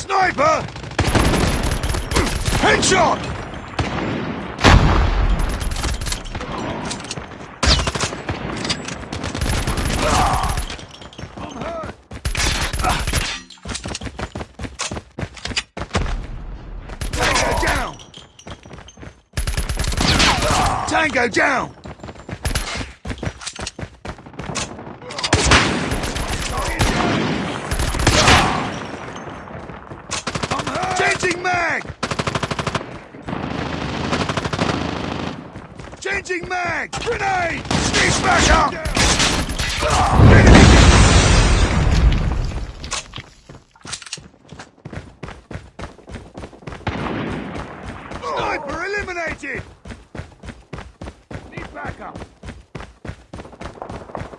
Sniper! Headshot! Tango down! Changing mag! Changing mag! Grenade! Sneak smasher! Enemy! Sniper eliminated! Need backup!